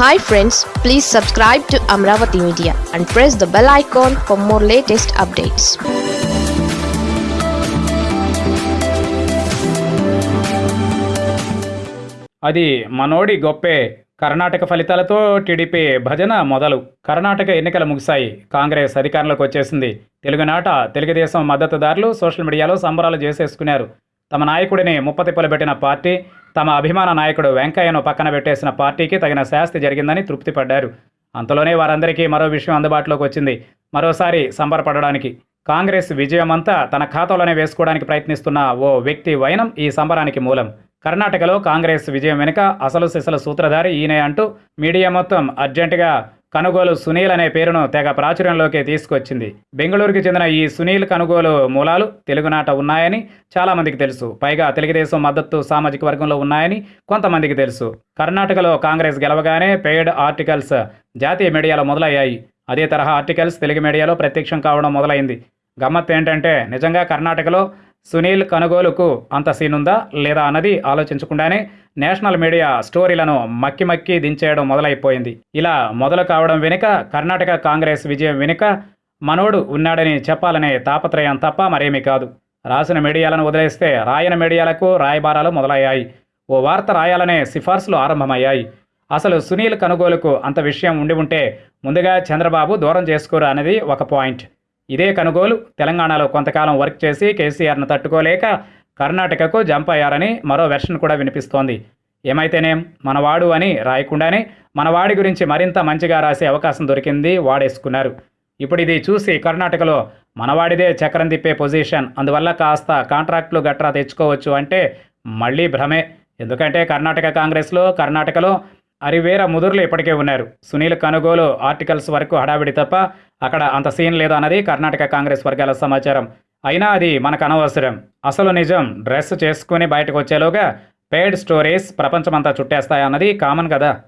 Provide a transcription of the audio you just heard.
Hi friends please subscribe to Amaravati media and press the bell icon for more latest updates అది మనోడి గొప్పే కర్ణాటక ఫలితాలతో TDP భజన మొదలు. కర్ణాటక ఎన్నికలు ముగిశాయి. కాంగ్రెస్ అధికారంలోకి వచ్చేసింది. తెలుగునాట తెలుగుదేశం మద్దతుదారులు సోషల్ మీడియాలో సంబరాలు చేసేసుకున్నారు. తమ నాయకుడిని ముప్పతిప్పలు పెట్టిన పార్టీ తమ అభిమాన నాయకుడు వెంకయ్యను పక్కన పెట్టేసిన పార్టీకి తగిన శాస్తి జరిగిందని తృప్తిపడ్డారు. అంతలోనే వారందరికీ మరో విషయం అందుబాటులోకి వచ్చింది. మరోసారి సంబరపడడానికి కాంగ్రెస్ విజయమంతా తన ఖాతాలోనే వేసుకోవడానికి ప్రయత్నిస్తున్న ఓ వ్యక్తి వైనం ఈ సంబరానికి మూలం. కర్ణాటకలో కాంగ్రెస్ విజయం వెనుక అసలు సిసల సూత్రధారి ఈయనే అంటూ మీడియా మొత్తం అర్జెంటుగా కనుగోలు సునీల్ అనే పేరును తెగ ప్రాచుర్యంలోకి తీసుకొచ్చింది. బెంగళూరుకి చెందిన ఈ సునీల్ కనుగోలు మూలాలు తెలుగునాట ఉన్నాయని చాలామందికి తెలుసు. పైగా తెలుగుదేశం మద్దతు సామాజిక వర్గంలో ఉన్నాయని కొంతమందికి తెలుసు. కర్ణాటకలో కాంగ్రెస్ గెలవగానే పెయిడ్ ఆర్టికల్స్ జాతీయ మీడియాలో మొదలయ్యాయి. అదే తరహా ఆర్టికల్స్ తెలుగు మీడియాలో ప్రత్యక్షం కావడం మొదలైంది. గమ్మత్ ఏంటంటే నిజంగా కర్ణాటకలో సునీల్ కనుగోలుకు అంత సీనుందా లేదా అన్నది ఆలోచించకుండానే నేషనల్ మీడియా స్టోరీలను మక్కి మక్కి దించేయడం మొదలైపోయింది. ఇలా మొదలు కావడం వెనుక కర్ణాటక కాంగ్రెస్ విజయం వెనుక మనోడు ఉన్నాడని చెప్పాలనే తాపత్రయం తప్ప మరేమీ కాదు. రాసిన మీడియాలను వదిలేస్తే రాయన మీడియాలకు రాయబారాలు మొదలయ్యాయి. ఓ వార్త రాయాలనే సిఫార్సులు ఆరంభమయ్యాయి. అసలు సునీల్ కనుగోలుకు అంత విషయం ఉండి ఉంటే ముందుగా చంద్రబాబు దూరం చేసుకోరు అనేది ఒక పాయింట్. ఇదే కనుగోలు. తెలంగాణలో కొంతకాలం వర్క్ చేసి కేసీఆర్ను తట్టుకోలేక కర్ణాటకకు జంప్ అయ్యారని మరో వెర్షన్ కూడా వినిపిస్తోంది. ఏమైతేనేం? మనవాడు అని రాయకుండానే మనవాడి గురించి మరింత మంచిగా రాసే అవకాశం దొరికింది వాడేసుకున్నారు. ఇప్పుడు ఇది చూసి కర్ణాటకలో మనవాడిదే చక్రం తిప్పే పొజిషన్. అందువల్ల కాస్త కాంట్రాక్టులు గట్రా తెచ్చుకోవచ్చు అంటే మళ్ళీ భ్రమే. ఎందుకంటే కర్ణాటక కాంగ్రెస్లో కర్ణాటకలో అరివేర ముదురులు ఇప్పటికే ఉన్నారు. సునీల్ కనుగోలు ఆర్టికల్స్ వరకు హడావిడి తప్ప అక్కడ అంత సీన్ లేదు అన్నది కర్ణాటక కాంగ్రెస్ వర్గాల సమాచారం. అయినా అది మనకు అనవసరం. అసలు నిజం. డ్రెస్ చేసుకుని బయటకు వచ్చేలోగా పేడ్ స్టోరీస్ ప్రపంచమంతా చుట్టేస్తాయన్నది కామన్ కదా.